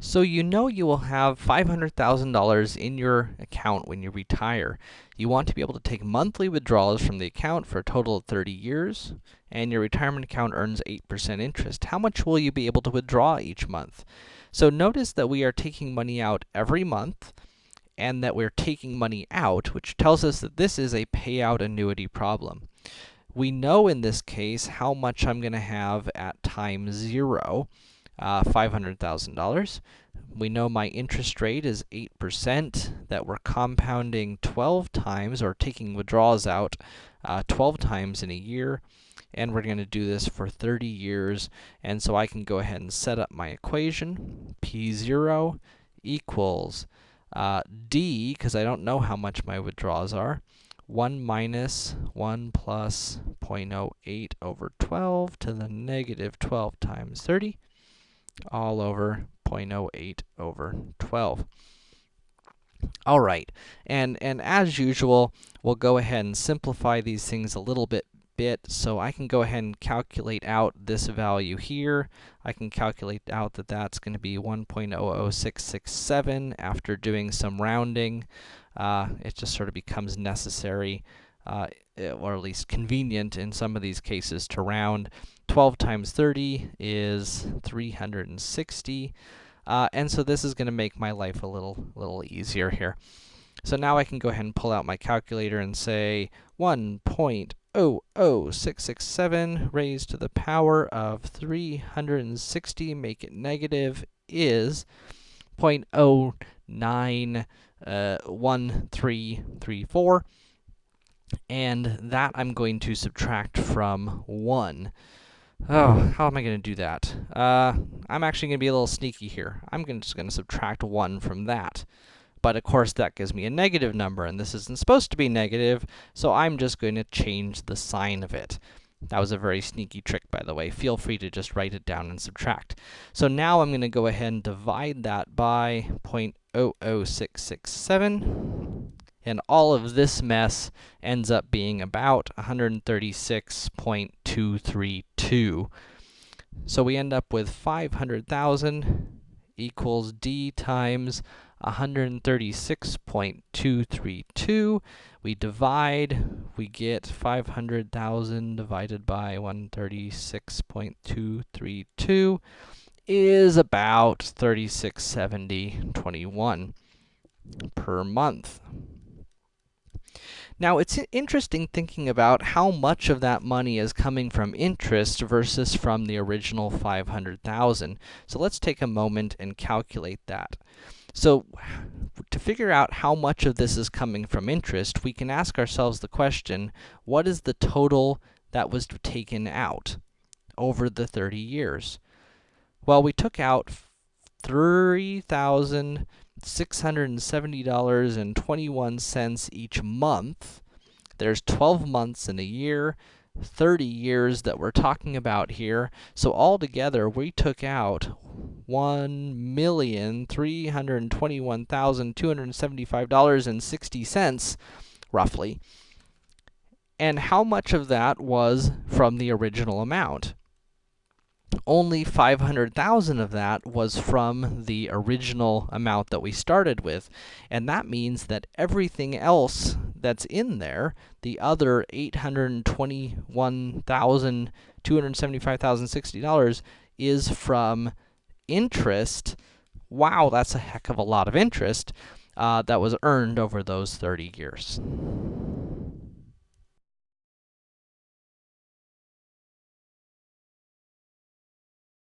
So you know you will have $500,000 in your account when you retire. You want to be able to take monthly withdrawals from the account for a total of 30 years, and your retirement account earns 8% interest. How much will you be able to withdraw each month? So notice that we are taking money out every month, and that we're taking money out, which tells us that this is a payout annuity problem. We know in this case how much I'm gonna have at time zero, uh, $500,000. We know my interest rate is 8%, that we're compounding 12 times, or taking withdrawals out uh, 12 times in a year, and we're going to do this for 30 years. And so I can go ahead and set up my equation. P0 equals uh, D, because I don't know how much my withdrawals are, 1 minus 1 plus 0.08 over 12 to the negative 12 times 30 all over 0.08 over 12. All right, and, and as usual, we'll go ahead and simplify these things a little bit bit, so I can go ahead and calculate out this value here. I can calculate out that that's going to be 1.00667 after doing some rounding. Uh, it just sort of becomes necessary, uh, or at least convenient in some of these cases to round. 12 times 30 is 360. Uh, and so this is going to make my life a little, little easier here. So now I can go ahead and pull out my calculator and say 1.00667 raised to the power of 360, make it negative, is 0.091334. Uh, and that I'm going to subtract from 1. Oh, how am I going to do that? Uh, I'm actually going to be a little sneaky here. I'm gonna, just going to subtract 1 from that. But, of course, that gives me a negative number, and this isn't supposed to be negative, so I'm just going to change the sign of it. That was a very sneaky trick, by the way. Feel free to just write it down and subtract. So now I'm going to go ahead and divide that by 0.00667 and all of this mess ends up being about 136.232. So we end up with 500,000 equals d times 136.232. We divide, we get 500,000 divided by 136.232 is about 3670.21 per month. Now, it's interesting thinking about how much of that money is coming from interest versus from the original 500,000. So let's take a moment and calculate that. So, to figure out how much of this is coming from interest, we can ask ourselves the question, what is the total that was taken out over the 30 years? Well, we took out 3000 $670.21 each month. There's 12 months in a year, 30 years that we're talking about here. So altogether, we took out $1,321,275.60, roughly. And how much of that was from the original amount? Only 500,000 of that was from the original amount that we started with. And that means that everything else that's in there, the other $821,275,060 is from interest. Wow, that's a heck of a lot of interest uh, that was earned over those 30 years.